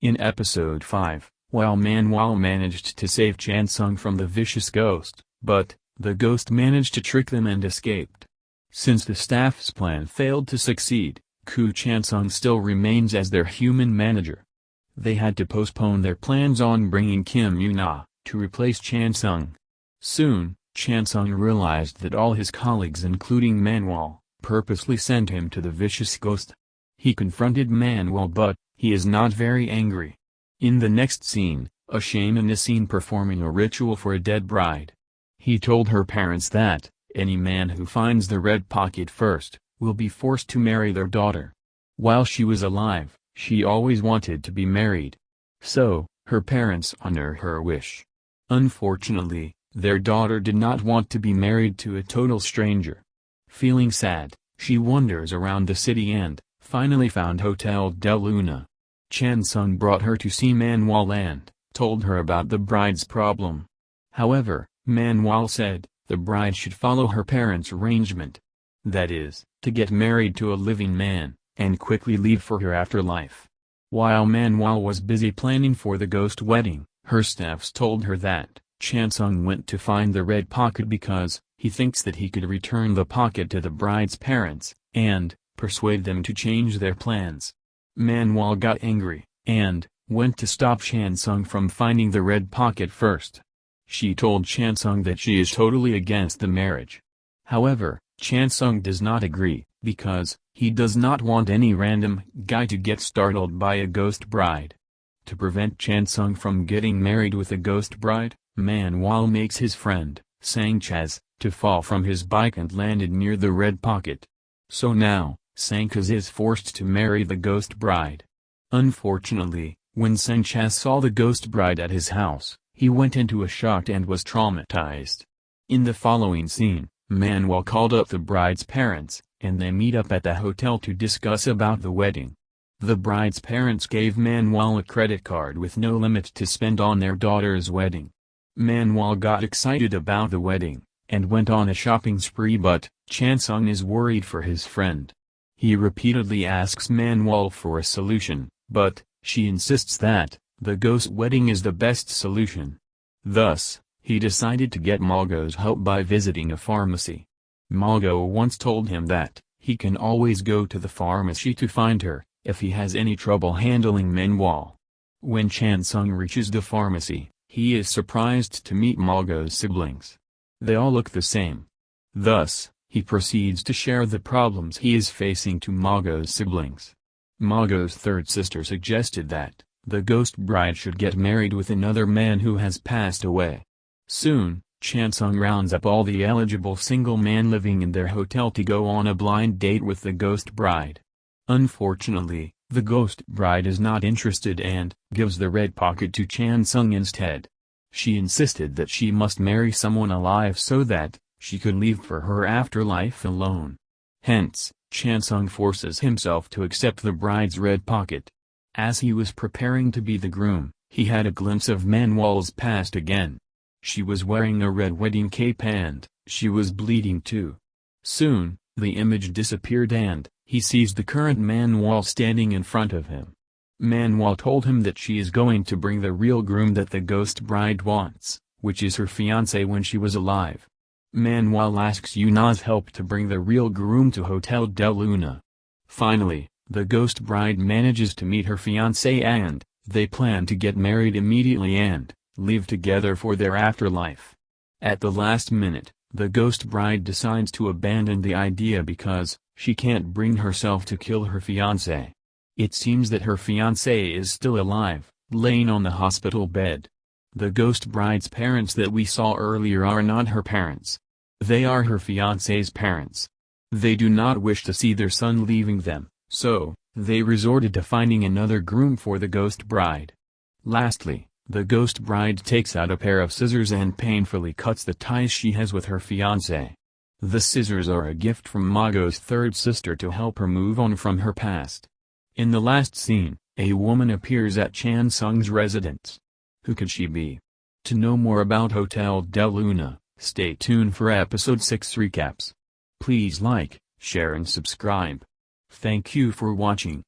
In episode 5, while Manuel managed to save Chansung from the vicious ghost, but, the ghost managed to trick them and escaped. Since the staff's plan failed to succeed, Ku Chansung still remains as their human manager. They had to postpone their plans on bringing Kim Yuna, to replace Chansung. Soon, Chansung realized that all his colleagues including Manuel, purposely sent him to the vicious ghost. He confronted Manuel but, he is not very angry. In the next scene, a shaman is seen performing a ritual for a dead bride. He told her parents that, any man who finds the red pocket first, will be forced to marry their daughter. While she was alive, she always wanted to be married. So, her parents honor her wish. Unfortunately, their daughter did not want to be married to a total stranger. Feeling sad, she wanders around the city and, finally found Hotel Del Luna. Chansung brought her to see Manuel and, told her about the bride's problem. However, Manuel said, the bride should follow her parents' arrangement. That is, to get married to a living man, and quickly leave for her afterlife. While Manuel was busy planning for the ghost wedding, her staffs told her that, Chansung went to find the red pocket because, he thinks that he could return the pocket to the bride's parents, and, persuade them to change their plans. Manuel got angry, and, went to stop Chansung from finding the red pocket first. She told Chansung that she is totally against the marriage. However, Chansung does not agree, because, he does not want any random guy to get startled by a ghost bride. To prevent Chansung from getting married with a ghost bride, Manuel makes his friend, Sanchez, to fall from his bike and landed near the red pocket. So now, Sanchez is forced to marry the ghost bride. Unfortunately, when Sanchez saw the ghost bride at his house, he went into a shock and was traumatized. In the following scene, Manuel called up the bride's parents, and they meet up at the hotel to discuss about the wedding. The bride's parents gave Manuel a credit card with no limit to spend on their daughter's wedding. Manuel got excited about the wedding, and went on a shopping spree but, Chansung is worried for his friend. He repeatedly asks Manuel for a solution, but, she insists that, the ghost wedding is the best solution. Thus, he decided to get Mago's help by visiting a pharmacy. Mago once told him that, he can always go to the pharmacy to find her, if he has any trouble handling Manuel. When Chansung reaches the pharmacy, he is surprised to meet Mago's siblings. They all look the same. Thus, he proceeds to share the problems he is facing to Mago's siblings. Mago's third sister suggested that, the ghost bride should get married with another man who has passed away. Soon, Chansung rounds up all the eligible single men living in their hotel to go on a blind date with the ghost bride. Unfortunately, the ghost bride is not interested and, gives the red pocket to Chansung instead. She insisted that she must marry someone alive so that, she could leave for her afterlife alone. Hence, Chansung forces himself to accept the bride's red pocket. As he was preparing to be the groom, he had a glimpse of Manwol's past again. She was wearing a red wedding cape and, she was bleeding too. Soon, the image disappeared and, he sees the current Manwol standing in front of him. Manwol told him that she is going to bring the real groom that the ghost bride wants, which is her fiancé when she was alive. Manuel asks Yuna's help to bring the real groom to Hotel Del Luna. Finally, the ghost bride manages to meet her fiancé and, they plan to get married immediately and, live together for their afterlife. At the last minute, the ghost bride decides to abandon the idea because, she can't bring herself to kill her fiancé. It seems that her fiancé is still alive, laying on the hospital bed. The ghost bride's parents that we saw earlier are not her parents. They are her fiancé's parents. They do not wish to see their son leaving them. So, they resorted to finding another groom for the ghost bride. Lastly, the ghost bride takes out a pair of scissors and painfully cuts the ties she has with her fiancé. The scissors are a gift from Mago's third sister to help her move on from her past. In the last scene, a woman appears at Chan Sung's residence. Who could she be? To know more about Hotel Del Luna, stay tuned for episode 6 recaps. Please like, share and subscribe. Thank you for watching.